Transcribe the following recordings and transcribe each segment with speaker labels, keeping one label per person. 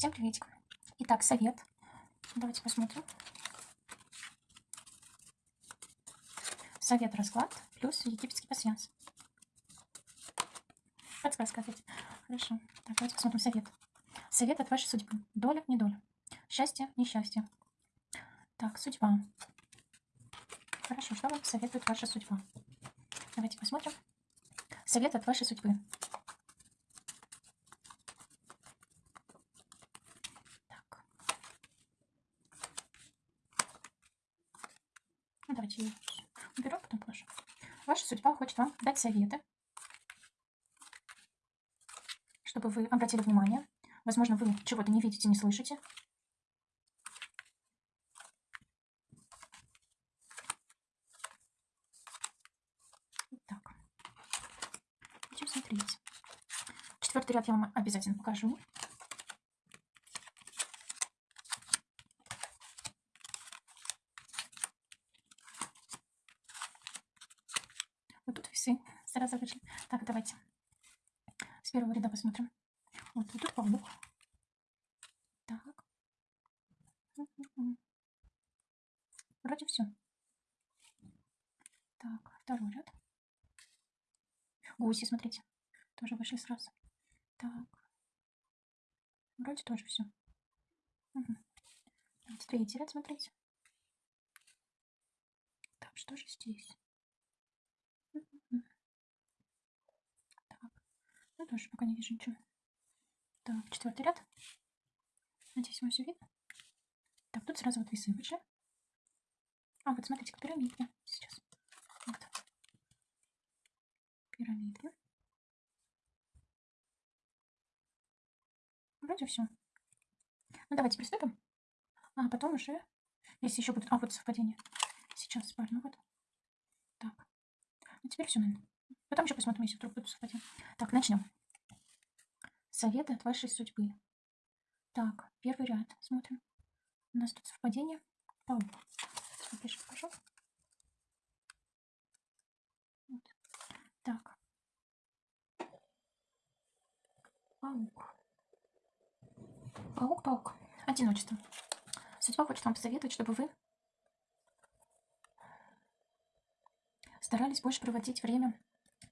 Speaker 1: Всем приветик. Итак, совет. Давайте посмотрим. Совет расклад плюс египетский пассианс. Подсказка ответить. Хорошо. Так, давайте посмотрим совет. Совет от вашей судьбы. Доля, не доля. Счастье, несчастье. Так, судьба. Хорошо, что вам советует ваша судьба? Давайте посмотрим. Совет от вашей судьбы. Так. Ну, давайте ее уберем, потом положим. Ваша вам дать советы, чтобы вы обратили внимание. Возможно, вы чего-то не видите, не слышите. Так. Будем смотреть. Четвертый ряд я вам обязательно покажу. Вот тут весы сразу вышли. Так, давайте с первого ряда посмотрим. Вот, тут паук. Так. Вроде все. Так, второй ряд. Гуси, смотрите. Тоже вышли сразу. Так. Вроде тоже все. Угу. Третий ряд смотрите. Так, что же здесь? Так. Ну, тоже пока не вижу ничего. Так, четвертый ряд. Надеюсь, вам все видно. Так, тут сразу вот весы вышли. А, вот смотрите, как пирамидки. Сейчас. Вот. Пирамидки. Вроде все. Ну, давайте приступим. А потом уже, если еще будут... А, вот совпадение. Сейчас пару, ну вот. Так. Ну, теперь все, наверное. Потом еще посмотрим, если вдруг будут совпадения. Так, начнем. Советы от вашей судьбы. Так, первый ряд. Смотрим. У нас тут совпадение. Паук. Смотришь, покажу. Вот. Так. Паук. Паук, паук. Одиночество. Судьба хочет вам посоветовать, чтобы вы старались больше проводить время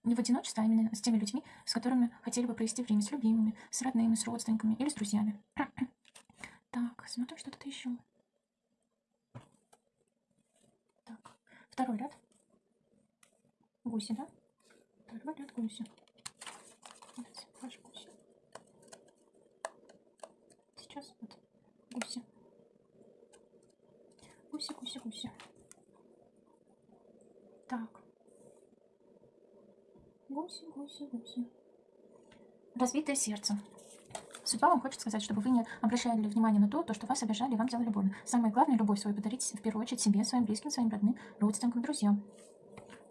Speaker 1: не в одиночестве, а именно с теми людьми, с которыми хотели бы провести время, с любимыми, с родными, с родственниками или с друзьями. Так, смотрим, что тут еще. Так, второй ряд. Гуси, да? Второй ряд гуси. Сейчас, гуси. Сейчас вот гуси. Гуси, гуси, гуси. Так. Гуси, гуси, гуси. Разбитое сердце. Судьба вам хочет сказать, чтобы вы не обращали внимание на то, то, что вас обижали и вам делали больно. Самое главное, любовь свою подарить в первую очередь себе, своим близким, своим родным, родственникам, друзьям.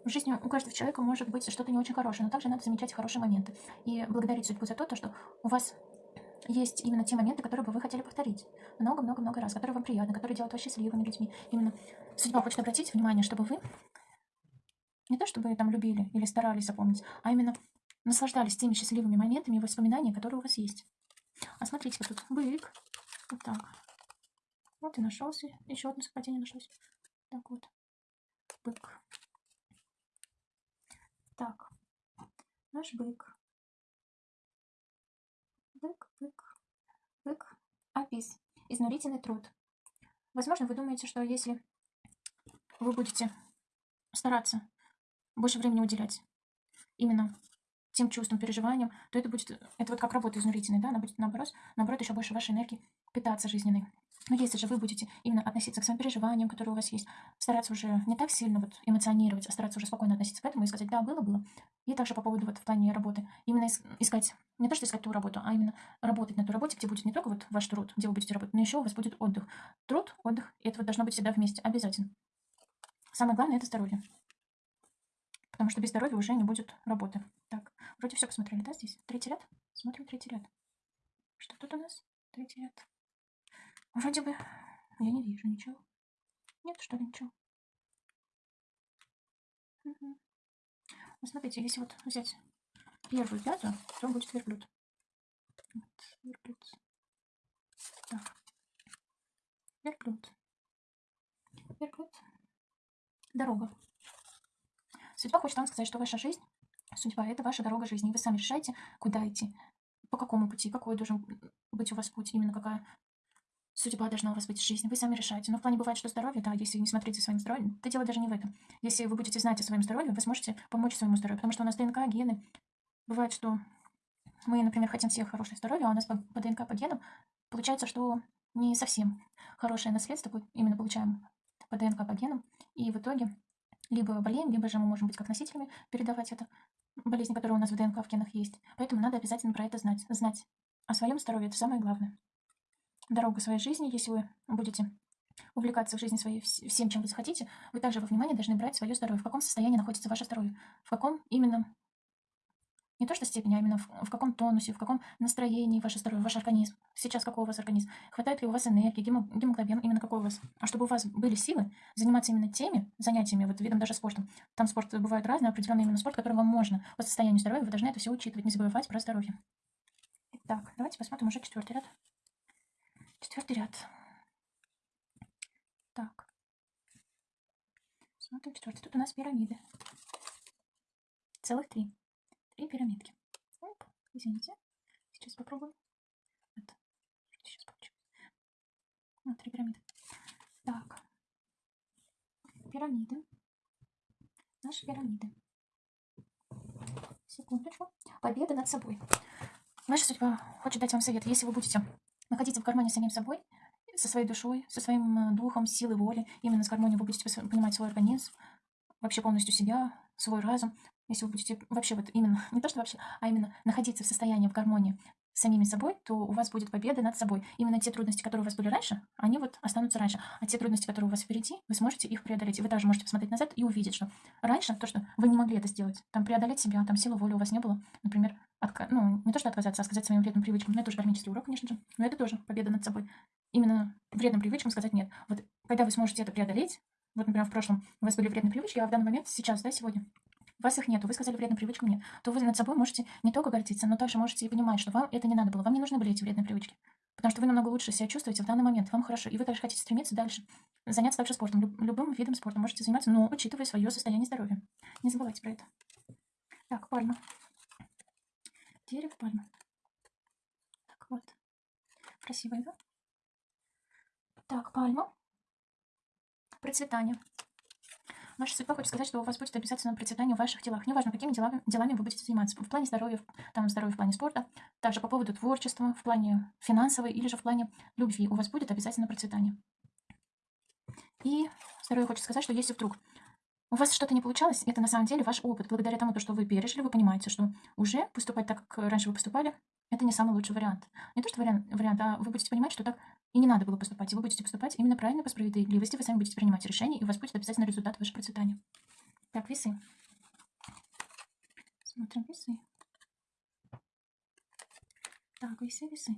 Speaker 1: В жизни у каждого человека может быть что-то не очень хорошее, но также надо замечать хорошие моменты. И благодарить судьбу за то, то что у вас есть именно те моменты, которые бы вы хотели повторить. Много-много-много раз, которые вам приятны, которые делают вас счастливыми людьми. Именно судьба хочет обратить внимание, чтобы вы не то чтобы там любили или старались запомнить, а именно наслаждались теми счастливыми моментами и воспоминаниями, которые у вас есть. А смотрите, вот тут бык. Вот так. Вот и нашелся. Еще одно совпадение нашлось. Так вот. Бык. Так. Наш бык. Бык, бык, бык. Апис. Изнурительный труд. Возможно, вы думаете, что если вы будете стараться больше времени уделять именно тем чувствам, переживаниям, то это будет, это вот как работа изнурительная, да, она будет наоборот, наоборот, еще больше вашей энергии питаться жизненной. Но если же вы будете именно относиться к своим переживаниям, которые у вас есть, стараться уже не так сильно вот эмоционировать, а стараться уже спокойно относиться к этому и сказать, да, было, было. И также по поводу вот в плане работы, именно искать, не то что искать ту работу, а именно работать на той работе, где будет не только вот ваш труд, где вы будете работать, но еще у вас будет отдых. Труд, отдых, и это вот должно быть всегда вместе, обязательно. Самое главное – это здоровье. Потому что без здоровья уже не будет работы. Так, вроде все посмотрели, да, здесь? Третий ряд? Смотрим третий ряд. Что тут у нас? Третий ряд. Вроде бы я не вижу ничего. Нет, что ли, ничего? Угу. Ну, смотрите, если вот взять первую пятую, то будет верблюд. Вот, верблюд. Верблюд. Верблюд. Дорога. Судьба хочет вам сказать, что ваша жизнь, судьба – это ваша дорога жизни. Вы сами решаете, куда идти, по какому пути, какой должен быть у вас путь, именно какая судьба должна у вас быть в жизни. Вы сами решаете. Но в плане бывает, что здоровье, да, если не смотреть за своим здоровьем, то дело даже не в этом. Если вы будете знать о своем здоровье, вы сможете помочь своему здоровью. Потому что у нас ДНК, гены. Бывает, что мы, например, хотим всех хорошее здоровье, а у нас по, по ДНК, по генам получается, что не совсем хорошее наследство именно получаем по ДНК, по генам. И в итоге либо болеем, либо же мы можем быть как носителями, передавать это, болезнь, которая у нас в ДНК, в генах есть. Поэтому надо обязательно про это знать. Знать о своем здоровье – это самое главное. Дорога своей жизни, если вы будете увлекаться в жизни своей всем, чем вы захотите, вы также во внимание должны брать свое здоровье. В каком состоянии находится ваше здоровье? В каком именно не то что степени, а именно в, в каком тонусе, в каком настроении ваше здоровье, ваш организм. Сейчас какой у вас организм? Хватает ли у вас энергии, гемоглобин, именно какой у вас? А чтобы у вас были силы заниматься именно теми занятиями, вот видом даже спортом. Там спорт бывает разный, определенный именно спорт, который вам можно. По состоянию здоровья вы должны это все учитывать, не забывать про здоровье. Итак, давайте посмотрим уже четвертый ряд. Четвертый ряд. Так. Смотрим четвертый. Тут у нас пирамиды. Целых три и пирамидки. Оп, извините. Сейчас попробуем. Это. Сейчас получилось. Вот, три пирамиды. Так. Пирамиды. Наши пирамиды. Секундочку. Победа над собой. Ваша судьба хочет дать вам совет. Если вы будете находиться в гармонии с самим собой, со своей душой, со своим э, духом, силой воли, именно с гармонией вы будете понимать свой организм, вообще полностью себя, свой разум, если вы будете вообще вот именно, не то что вообще, а именно находиться в состоянии в гармонии с самими собой, то у вас будет победа над собой. Именно те трудности, которые у вас были раньше, они вот останутся раньше. А те трудности, которые у вас впереди, вы сможете их преодолеть. И вы даже можете посмотреть назад и увидеть, что раньше то, что вы не могли это сделать, там преодолеть себя, там силы воли у вас не было, например, отка... ну, не то, что отказаться, а сказать своим вредным привычкам. Но это уже кармический урок, конечно же. Но это тоже победа над собой. Именно вредным привычкам сказать нет. Вот когда вы сможете это преодолеть, вот, например, в прошлом у вас были вредные привычки, а в данный момент, сейчас, да, сегодня, у вас их нету, вы сказали вредную привычку мне, то вы над собой можете не только гордиться, но также можете и понимать, что вам это не надо было, вам не нужны были эти вредные привычки. Потому что вы намного лучше себя чувствуете в данный момент, вам хорошо, и вы также хотите стремиться дальше, заняться также спортом, люб, любым видом спорта можете заниматься, но учитывая свое состояние здоровья. Не забывайте про это. Так, пальма. Дерево, пальма. Так, вот. Красивая, да? Так, пальма. Процветание. Ваша судьба хочет сказать, что у вас будет обязательно процветание в ваших делах. Неважно, какими делами, делами вы будете заниматься. В плане здоровья, там здоровья в плане спорта, также по поводу творчества, в плане финансовой или же в плане любви. У вас будет обязательно процветание. И здоровье хочет сказать, что если вдруг у вас что-то не получалось, это на самом деле ваш опыт. Благодаря тому, что вы пережили, вы понимаете, что уже поступать так, как раньше вы поступали, это не самый лучший вариант. Не то, что вариант, вариант, а вы будете понимать, что так и не надо было поступать. И вы будете поступать именно правильно по справедливости. Вы сами будете принимать решения, и у вас будет обязательно результат вашего процветания. Так, весы. Смотрим весы. Так, весы, весы.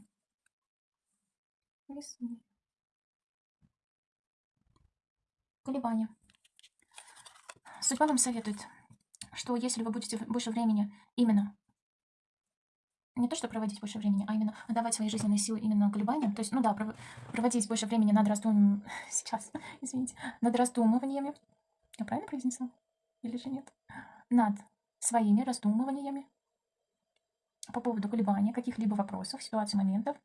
Speaker 1: Весы. Колебания. Судьба вам советует, что если вы будете больше времени именно не то, что проводить больше времени, а именно отдавать свои жизненные силы именно колебаниям. То есть, ну да, проводить больше времени над раздумыванием, сейчас, извините, над раздумываниями. Я правильно произнесла? Или же нет? Над своими раздумываниями по поводу колебания каких-либо вопросов, ситуаций, моментов,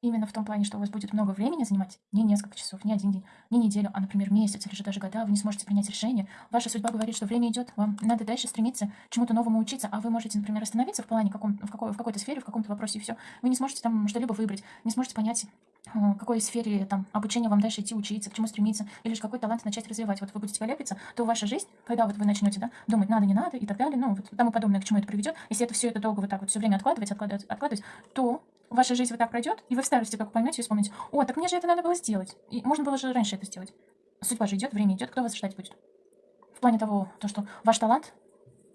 Speaker 1: Именно в том плане, что у вас будет много времени занимать, не несколько часов, не один день, не неделю, а, например, месяц или же даже года, вы не сможете принять решение. Ваша судьба говорит, что время идет, вам надо дальше стремиться чему-то новому учиться, а вы можете, например, остановиться в плане каком, в, какой, в какой-то сфере, в каком-то вопросе, и все. Вы не сможете там что-либо выбрать, не сможете понять, в какой сфере там обучения вам дальше идти учиться, к чему стремиться, или же какой талант начать развивать. Вот вы будете колеблиться, то ваша жизнь, когда вот вы начнете да, думать, надо, не надо и так далее, ну, вот тому подобное, к чему это приведет, если это все это долго вот так вот все время откладывать, откладывать, откладывать, то ваша жизнь вот так пройдет, и вы в старости только поймете и вспомните, о, так мне же это надо было сделать. И можно было же раньше это сделать. Судьба же идет, время идет, кто вас ждать будет? В плане того, то, что ваш талант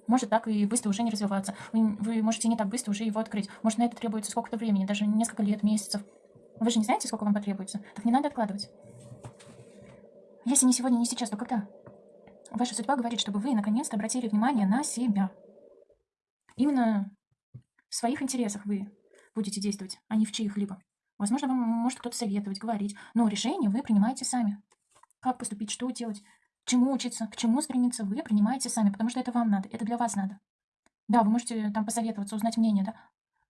Speaker 1: может так и быстро уже не развиваться. Вы, вы можете не так быстро уже его открыть. Может, на это требуется сколько-то времени, даже несколько лет, месяцев. Вы же не знаете, сколько вам потребуется. Так не надо откладывать. Если не сегодня, не сейчас, то когда? Ваша судьба говорит, чтобы вы наконец-то обратили внимание на себя. Именно в своих интересах вы будете действовать, а не в чьих-либо. Возможно, вам может кто-то советовать, говорить, но решение вы принимаете сами. Как поступить, что делать, чему учиться, к чему стремиться, вы принимаете сами, потому что это вам надо, это для вас надо. Да, вы можете там посоветоваться, узнать мнение, да,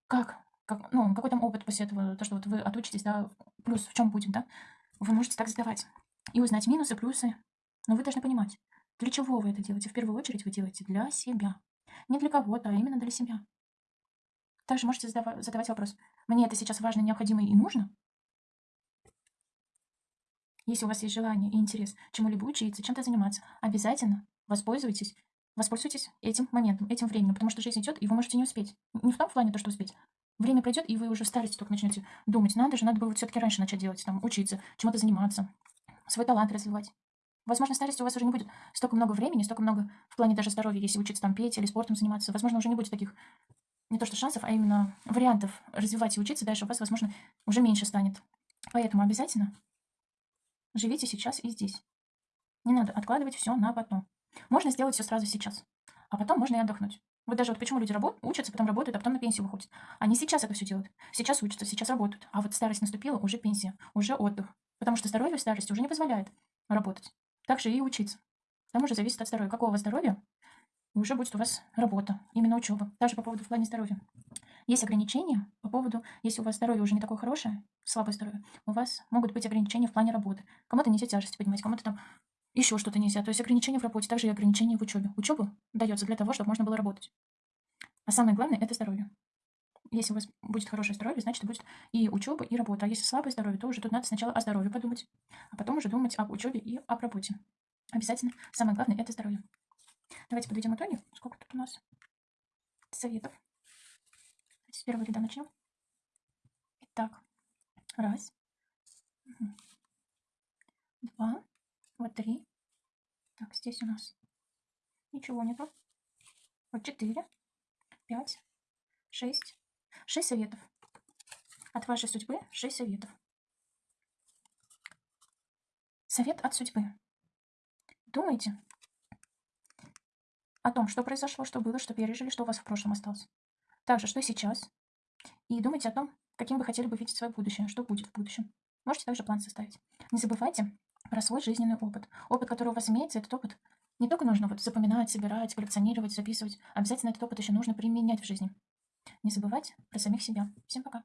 Speaker 1: как, как ну, какой там опыт после этого, то, что вот вы отучитесь, да, плюс в чем будет, да, вы можете так задавать и узнать минусы, плюсы. Но вы должны понимать, для чего вы это делаете. В первую очередь вы делаете для себя. Не для кого-то, а именно для себя. Также можете задавать, задавать вопрос, мне это сейчас важно, необходимо и нужно? Если у вас есть желание и интерес чему-либо учиться, чем-то заниматься, обязательно воспользуйтесь, воспользуйтесь этим моментом, этим временем, потому что жизнь идет, и вы можете не успеть. Не в том плане то, что успеть. Время пройдет, и вы уже в старости только начнете думать, надо же, надо было все-таки раньше начать делать, там, учиться, чему-то заниматься, свой талант развивать. Возможно, в старости у вас уже не будет столько много времени, столько много в плане даже здоровья, если учиться там петь или спортом заниматься. Возможно, уже не будет таких, не то что шансов, а именно вариантов развивать и учиться дальше у вас, возможно, уже меньше станет. Поэтому обязательно живите сейчас и здесь. Не надо откладывать все на потом. Можно сделать все сразу сейчас, а потом можно и отдохнуть. Вот даже вот почему люди работают, учатся, потом работают, а потом на пенсию выходят. Они сейчас это все делают. Сейчас учатся, сейчас работают. А вот старость наступила, уже пенсия, уже отдых. Потому что здоровье в старости уже не позволяет работать. Также и учиться. К тому же зависит от здоровья. Какого у вас здоровья, уже будет у вас работа, именно учеба. Даже по поводу в плане здоровья. Есть ограничения по поводу, если у вас здоровье уже не такое хорошее, слабое здоровье, у вас могут быть ограничения в плане работы. Кому-то нельзя тяжести поднимать, кому-то там еще что-то нельзя. То есть ограничения в работе, также и ограничения в учебе. Учеба дается для того, чтобы можно было работать. А самое главное – это здоровье. Если у вас будет хорошее здоровье, значит, будет и учеба, и работа. А если слабое здоровье, то уже тут надо сначала о здоровье подумать, а потом уже думать об учебе и об работе. Обязательно. Самое главное – это здоровье. Давайте подведем итоги. Сколько тут у нас советов? С первого ряда начнем. Итак, раз, два, вот три. Так, здесь у нас ничего нету. Вот четыре, пять, шесть. Шесть советов. От вашей судьбы шесть советов. Совет от судьбы. Думайте о том, что произошло, что было, что пережили, что у вас в прошлом осталось. Также, что сейчас. И думайте о том, каким вы хотели бы видеть свое будущее, что будет в будущем. Можете также план составить. Не забывайте про свой жизненный опыт. Опыт, который у вас имеется, этот опыт не только нужно вот запоминать, собирать, коллекционировать, записывать. Обязательно этот опыт еще нужно применять в жизни. Не забывать про самих себя. Всем пока.